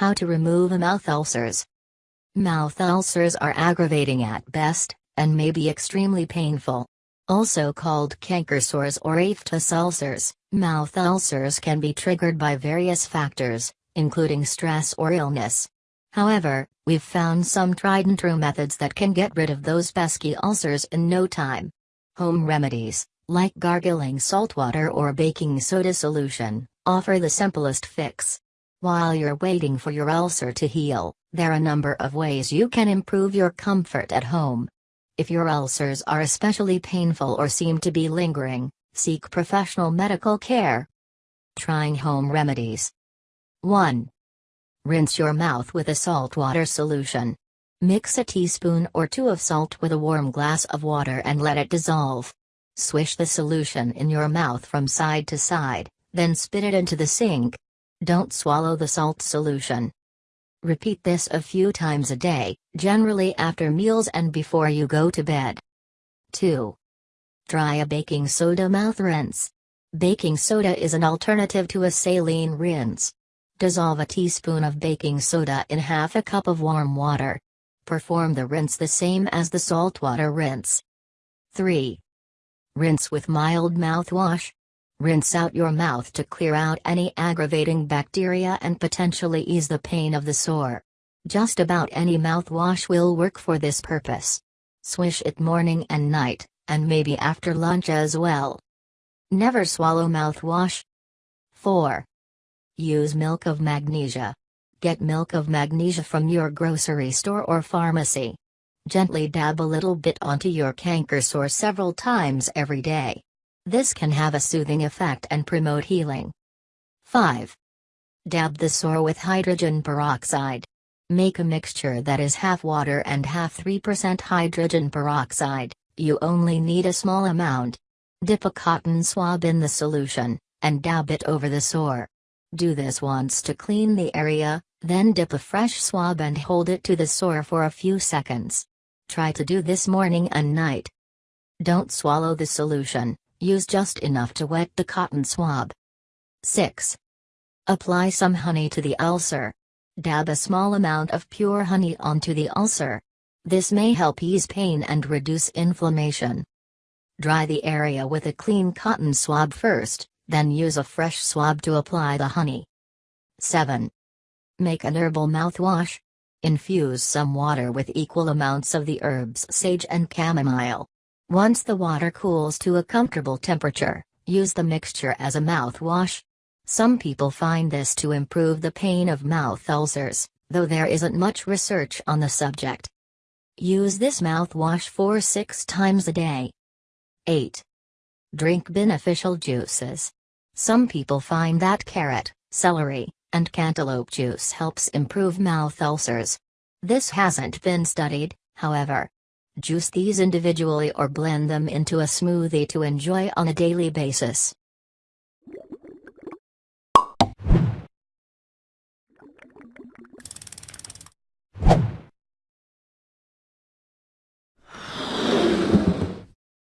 How to remove mouth ulcers. Mouth ulcers are aggravating at best, and may be extremely painful. Also called canker sores or aphthous ulcers, mouth ulcers can be triggered by various factors, including stress or illness. However, we've found some tried and true methods that can get rid of those pesky ulcers in no time. Home remedies, like gargling salt water or baking soda solution, offer the simplest fix. While you're waiting for your ulcer to heal, there are a number of ways you can improve your comfort at home. If your ulcers are especially painful or seem to be lingering, seek professional medical care. Trying home remedies. 1. Rinse your mouth with a saltwater solution. Mix a teaspoon or two of salt with a warm glass of water and let it dissolve. Swish the solution in your mouth from side to side, then spit it into the sink. Don't swallow the salt solution. Repeat this a few times a day, generally after meals and before you go to bed. 2. Try a baking soda mouth rinse. Baking soda is an alternative to a saline rinse. Dissolve a teaspoon of baking soda in half a cup of warm water. Perform the rinse the same as the saltwater rinse. 3. Rinse with mild mouthwash. Rinse out your mouth to clear out any aggravating bacteria and potentially ease the pain of the sore. Just about any mouthwash will work for this purpose. Swish it morning and night, and maybe after lunch as well. Never swallow mouthwash. 4. Use milk of magnesia. Get milk of magnesia from your grocery store or pharmacy. Gently dab a little bit onto your canker sore several times every day. This can have a soothing effect and promote healing. 5. Dab the sore with hydrogen peroxide. Make a mixture that is half water and half 3% hydrogen peroxide, you only need a small amount. Dip a cotton swab in the solution, and dab it over the sore. Do this once to clean the area, then dip a fresh swab and hold it to the sore for a few seconds. Try to do this morning and night. Don't swallow the solution, use just enough to wet the cotton swab. 6. Apply some honey to the ulcer. Dab a small amount of pure honey onto the ulcer. This may help ease pain and reduce inflammation. Dry the area with a clean cotton swab first, then use a fresh swab to apply the honey. 7. Make an herbal mouthwash. Infuse some water with equal amounts of the herbs sage and chamomile. Once the water cools to a comfortable temperature, use the mixture as a mouthwash. Some people find this to improve the pain of mouth ulcers, though there isn't much research on the subject. Use this mouthwash 4 6 times a day. 8. Drink beneficial juices. Some people find that carrot, celery, and cantaloupe juice helps improve mouth ulcers. This hasn't been studied, however. Juice these individually or blend them into a smoothie to enjoy on a daily basis.